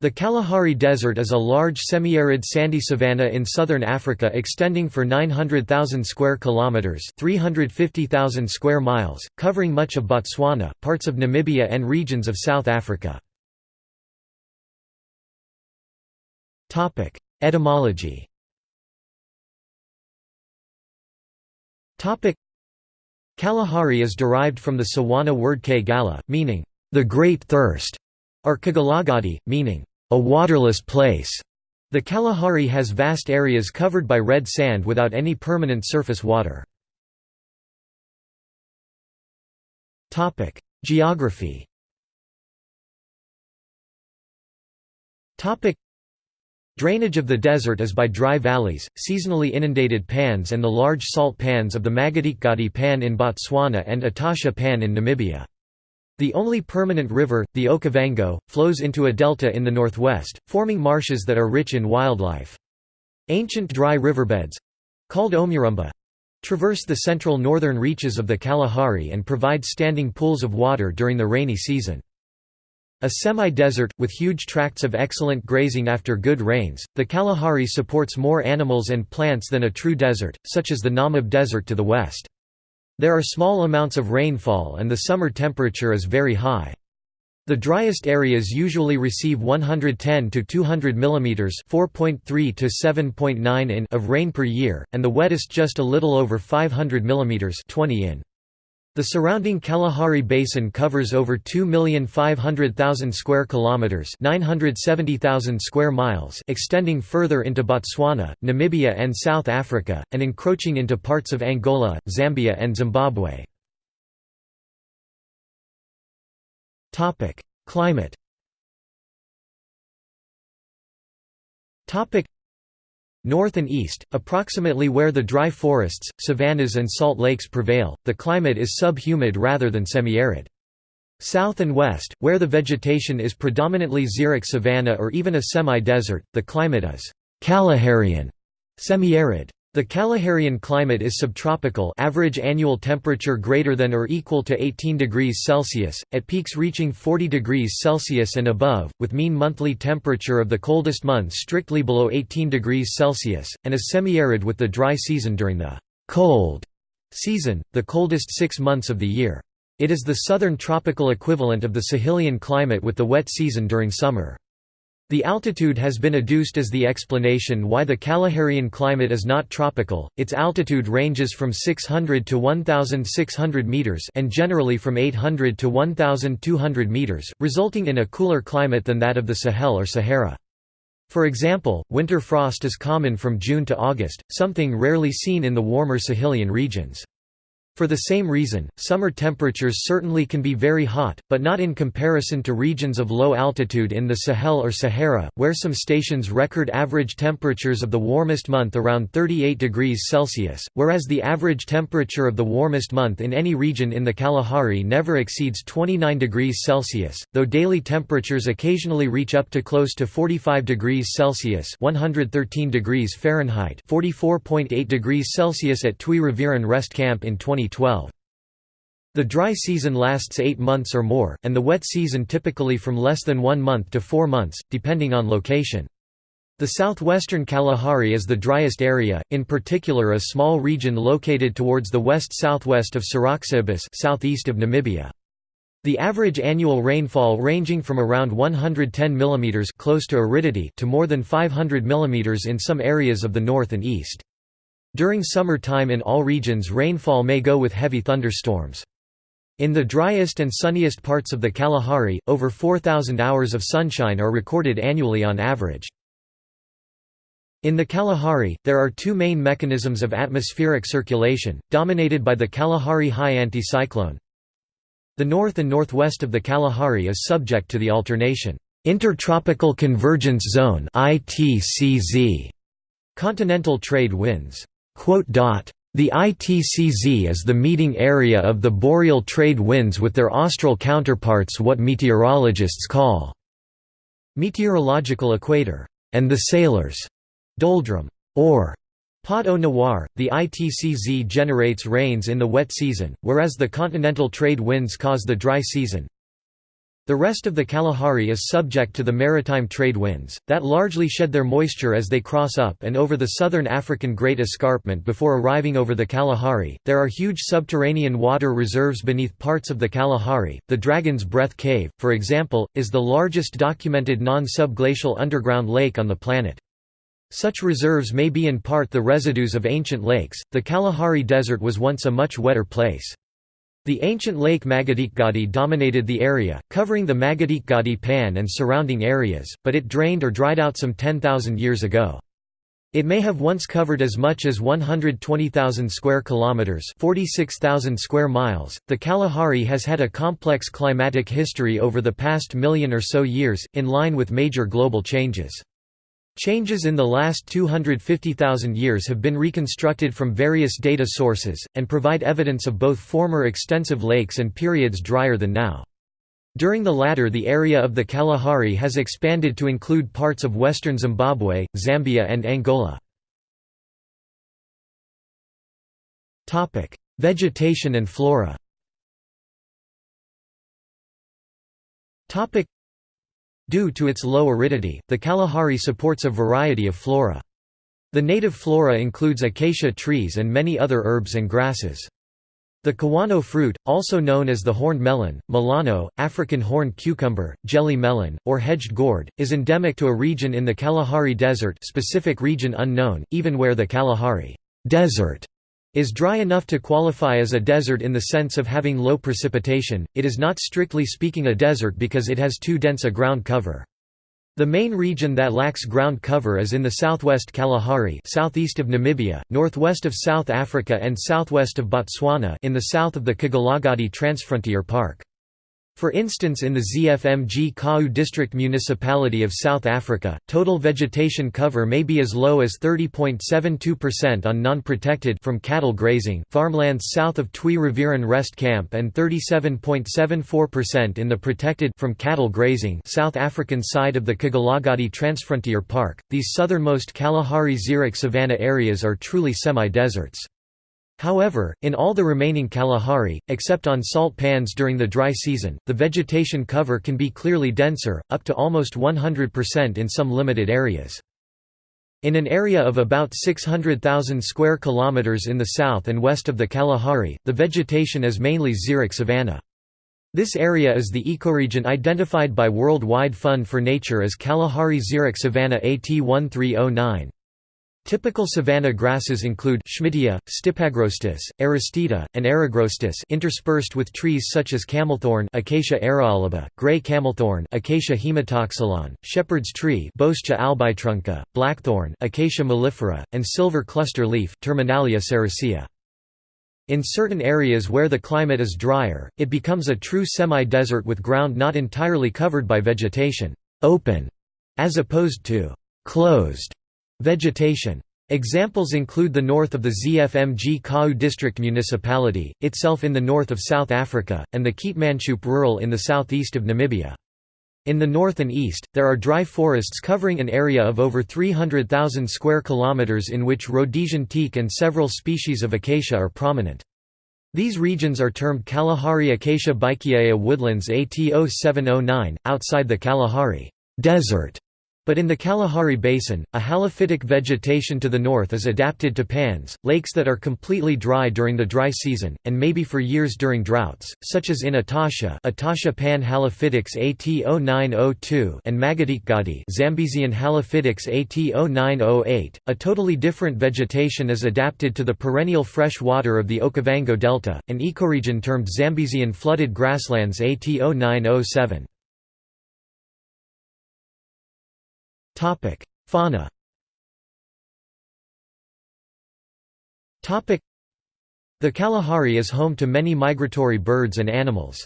The Kalahari Desert is a large semi-arid sandy savanna in southern Africa extending for 900,000 square kilometers, 350,000 square miles, covering much of Botswana, parts of Namibia and regions of South Africa. Topic: Etymology. Topic: Kalahari is derived from the Tswana word Kgala, meaning the great thirst or Kgalagadi, meaning, a waterless place. The Kalahari has vast areas covered by red sand without any permanent surface water. Geography Drainage of the desert is by dry valleys, seasonally inundated pans and the large salt pans of the Makgadikgadi Pan in Botswana and Etosha Pan in Namibia. The only permanent river, the Okavango, flows into a delta in the northwest, forming marshes that are rich in wildlife. Ancient dry riverbeds—called Omuramba—traverse the central northern reaches of the Kalahari and provide standing pools of water during the rainy season. A semi-desert, with huge tracts of excellent grazing after good rains, the Kalahari supports more animals and plants than a true desert, such as the Namib Desert to the west. There are small amounts of rainfall and the summer temperature is very high. The driest areas usually receive 110 to 200 mm (4.3 to 7.9 in) of rain per year, and the wettest just a little over 500 mm (20 in). The surrounding Kalahari Basin covers over 2,500,000 square kilometers, 970,000 square miles, extending further into Botswana, Namibia and South Africa and encroaching into parts of Angola, Zambia and Zimbabwe. Topic: Climate. Topic: North and east, approximately where the dry forests, savannas and salt lakes prevail, the climate is sub-humid rather than semi-arid. South and west, where the vegetation is predominantly xeric savanna or even a semi-desert, the climate is Kalaharian, semi-arid. The Kalaharian climate is subtropical average annual temperature greater than or equal to 18 degrees Celsius, at peaks reaching 40 degrees Celsius and above, with mean monthly temperature of the coldest months strictly below 18 degrees Celsius, and is semi-arid with the dry season during the «cold» season, the coldest six months of the year. It is the southern tropical equivalent of the Sahelian climate with the wet season during summer. The altitude has been adduced as the explanation why the Kalaharian climate is not tropical. Its altitude ranges from 600 to 1600 meters and generally from 800 to 1200 meters, resulting in a cooler climate than that of the Sahel or Sahara. For example, winter frost is common from June to August, something rarely seen in the warmer Sahelian regions. For the same reason, summer temperatures certainly can be very hot, but not in comparison to regions of low altitude in the Sahel or Sahara, where some stations record average temperatures of the warmest month around 38 degrees Celsius, whereas the average temperature of the warmest month in any region in the Kalahari never exceeds 29 degrees Celsius, though daily temperatures occasionally reach up to close to 45 degrees Celsius 113 degrees Fahrenheit 44.8 degrees Celsius at Twee Rivieren Rest Camp in 20 2012. The dry season lasts eight months or more, and the wet season typically from less than one month to four months, depending on location. The southwestern Kalahari is the driest area, in particular a small region located towards the west-southwest of Saraxibus southeast of Namibia. The average annual rainfall ranging from around 110 mm close to aridity to more than 500 mm in some areas of the north and east. During summer time in all regions rainfall may go with heavy thunderstorms. In the driest and sunniest parts of the Kalahari, over 4,000 hours of sunshine are recorded annually on average. In the Kalahari, there are two main mechanisms of atmospheric circulation, dominated by the Kalahari high anticyclone. The north and northwest of the Kalahari is subject to the alternation Intertropical Convergence Zone continental trade winds. The ITCZ is the meeting area of the boreal trade winds with their austral counterparts what meteorologists call meteorological equator, and the sailors' doldrum, or pot au noir. The ITCZ generates rains in the wet season, whereas the continental trade winds cause the dry season. The rest of the Kalahari is subject to the maritime trade winds, that largely shed their moisture as they cross up and over the southern African Great Escarpment before arriving over the Kalahari. There are huge subterranean water reserves beneath parts of the Kalahari. The Dragon's Breath Cave, for example, is the largest documented non subglacial underground lake on the planet. Such reserves may be in part the residues of ancient lakes. The Kalahari Desert was once a much wetter place. The ancient lake Makgadikgadi dominated the area, covering the Makgadikgadi Pan and surrounding areas, but it drained or dried out some 10,000 years ago. It may have once covered as much as 120,000 square kilometers, 46,000 square miles. The Kalahari has had a complex climatic history over the past million or so years, in line with major global changes. Changes in the last 250,000 years have been reconstructed from various data sources, and provide evidence of both former extensive lakes and periods drier than now. During the latter the area of the Kalahari has expanded to include parts of western Zimbabwe, Zambia and Angola. Vegetation and flora Due to its low aridity, the Kalahari supports a variety of flora. The native flora includes acacia trees and many other herbs and grasses. The kiwano fruit, also known as the horned melon, melano, African horned cucumber, jelly melon, or hedged gourd, is endemic to a region in the Kalahari Desert specific region unknown, even where the Kalahari Desert is dry enough to qualify as a desert in the sense of having low precipitation, it is not strictly speaking a desert because it has too dense a ground cover. The main region that lacks ground cover is in the southwest Kalahari southeast of Namibia, northwest of South Africa and southwest of Botswana in the south of the Kgalagadi Transfrontier Park. For instance in the ZF Mgcawu District Municipality of South Africa, total vegetation cover may be as low as 30.72% on non-protected from cattle grazing farmlands south of Twee Rivieren Rest Camp and 37.74% in the protected from cattle grazing South African side of the Kgalagadi Transfrontier Park. These southernmost Kalahari xeric savanna areas are truly semi-deserts. However, in all the remaining Kalahari, except on salt pans during the dry season, the vegetation cover can be clearly denser, up to almost 100% in some limited areas. In an area of about 600,000 square kilometers in the south and west of the Kalahari, the vegetation is mainly xeric savanna. This area is the ecoregion identified by World Wide Fund for Nature as Kalahari xeric savanna AT1309. Typical savanna grasses include Schmidtia, Stipagrostis, Aristida, and Eragrostis interspersed with trees such as camelthorn Acacia erioloba, gray camelthorn Acacia haematoxylon, shepherd's tree Boscia albitrunca, blackthorn Acacia mellifera, and silver cluster leaf Terminalia sericea. In certain areas where the climate is drier, it becomes a true semi-desert with ground not entirely covered by vegetation, open, as opposed to closed Vegetation. Examples include the north of the ZF Mgcawu District Municipality, itself in the north of South Africa, and the Keetmanshoop Rural in the southeast of Namibia. In the north and east, there are dry forests covering an area of over 300,000 square kilometers in which Rhodesian teak and several species of acacia are prominent. These regions are termed Kalahari Acacia Baikiaea woodlands AT0709, outside the Kalahari Desert but in the Kalahari Basin, a halophytic vegetation to the north is adapted to pans, lakes that are completely dry during the dry season, and maybe for years during droughts, such as in Atasha Etosha Pan Halophytics AT0902 and Makgadikgadi Zambesian Halophytics AT0908. A totally different vegetation is adapted to the perennial fresh water of the Okavango Delta, an ecoregion termed Zambesian flooded grasslands AT0907. Topic: Fauna. Topic: The Kalahari is home to many migratory birds and animals.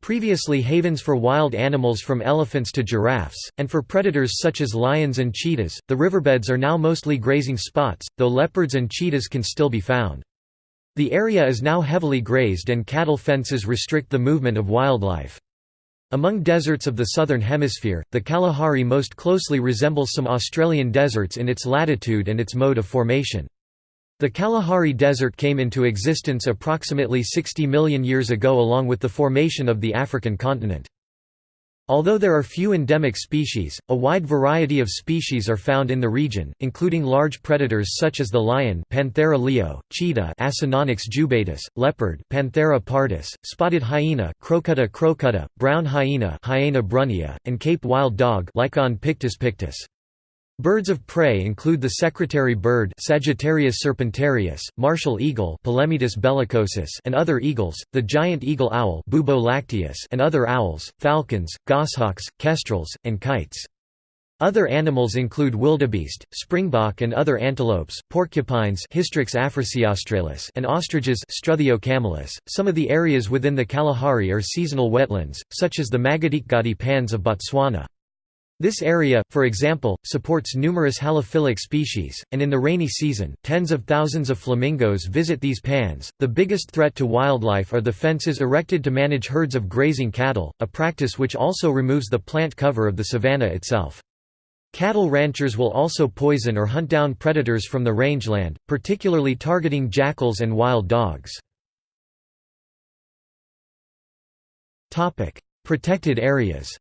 Previously havens for wild animals from elephants to giraffes, and for predators such as lions and cheetahs, the riverbeds are now mostly grazing spots, though leopards and cheetahs can still be found. The area is now heavily grazed and cattle fences restrict the movement of wildlife. Among deserts of the Southern Hemisphere, the Kalahari most closely resembles some Australian deserts in its latitude and its mode of formation. The Kalahari Desert came into existence approximately 60 million years ago along with the formation of the African continent. Although there are few endemic species, a wide variety of species are found in the region, including large predators such as the lion Panthera leo, cheetah Acinonyx jubatus, leopard Panthera pardus, spotted hyena Crocuta crocuta, brown hyena Hyaena brunnea, and Cape wild dog Lycaon pictus pictus. Birds of prey include the secretary bird Sagittarius serpentarius, martial eagle Polemaetus bellicosus and other eagles, the giant eagle owl Bubo lacteus and other owls, falcons, goshawks, kestrels, and kites. Other animals include wildebeest, springbok and other antelopes, porcupines Hystrix africaeaustralis and ostriches. .Some of the areas within the Kalahari are seasonal wetlands, such as the Makgadikgadi pans of Botswana. This area, for example, supports numerous halophilic species, and in the rainy season, tens of thousands of flamingos visit these pans. The biggest threat to wildlife are the fences erected to manage herds of grazing cattle, a practice which also removes the plant cover of the savanna itself. Cattle ranchers will also poison or hunt down predators from the rangeland, particularly targeting jackals and wild dogs. Protected areas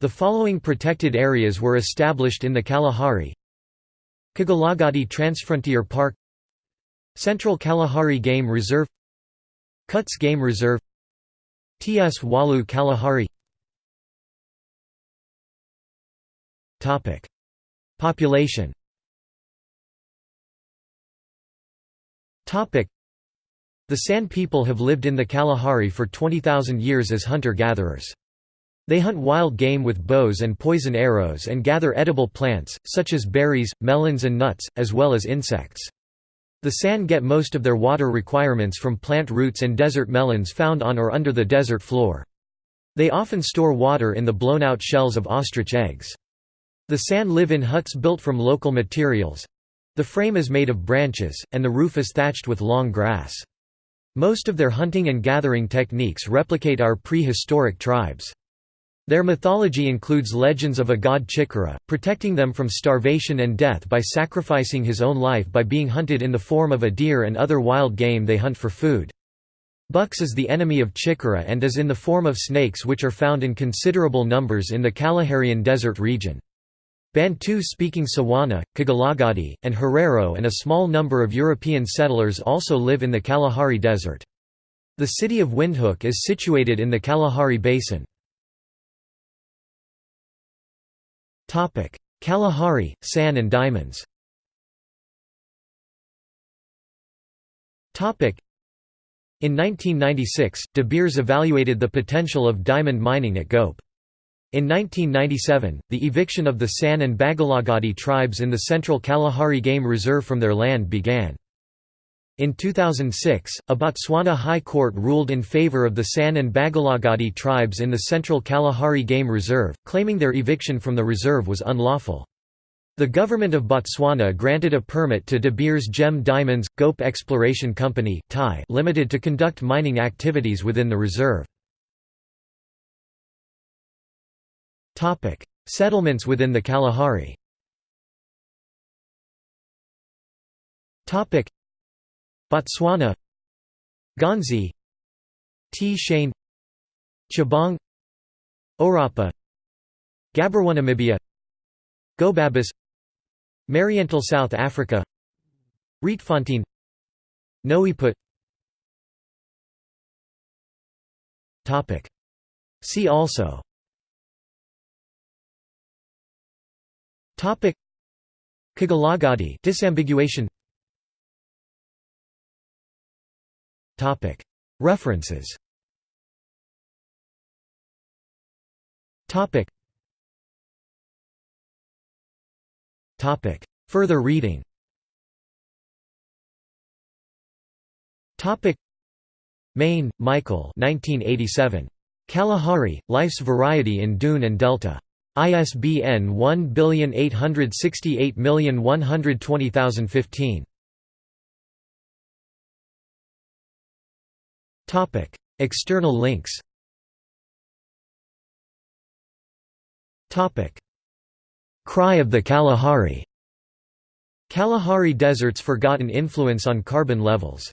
The following protected areas were established in the Kalahari. Kgalagadi Transfrontier Park. Central Kalahari Game Reserve. Khutse Game Reserve. Tswalu Kalahari. Population. The San people have lived in the Kalahari for 20,000 years as hunter-gatherers. They hunt wild game with bows and poison arrows and gather edible plants, such as berries, melons and nuts, as well as insects. The San get most of their water requirements from plant roots and desert melons found on or under the desert floor. They often store water in the blown-out shells of ostrich eggs. The San live in huts built from local materials. The frame is made of branches, and the roof is thatched with long grass. Most of their hunting and gathering techniques replicate our prehistoric tribes. Their mythology includes legends of a god Chikara, protecting them from starvation and death by sacrificing his own life by being hunted in the form of a deer and other wild game they hunt for food. Bucks is the enemy of Chikara and is in the form of snakes which are found in considerable numbers in the Kalaharian desert region. Bantu-speaking Tswana, Kgalagadi, and Herero and a small number of European settlers also live in the Kalahari Desert. The city of Windhoek is situated in the Kalahari Basin. Kalahari, San and diamonds Topic: in 1996, De Beers evaluated the potential of diamond mining at Gope. In 1997, the eviction of the San and Bakgalagadi tribes in the central Kalahari Game Reserve from their land began. In 2006, a Botswana High Court ruled in favor of the San and Bakgalagadi tribes in the Central Kalahari Game Reserve, claiming their eviction from the reserve was unlawful. The government of Botswana granted a permit to De Beers Gem Diamonds, Gope Exploration Company Limited to conduct mining activities within the reserve. Settlements within the Kalahari Botswana Ghanzi T. Shane Chabang Orapa Gaborone Gobabis Mariental South Africa Rietfontein Nooiputt See also. Kgalagadi disambiguation References Further reading Main, Michael 1987. Kalahari, Life's Variety in Dune and Delta. ISBN 1868120015. Topic: External links. Topic: Cry of the Kalahari. Kalahari Desert's forgotten influence on carbon levels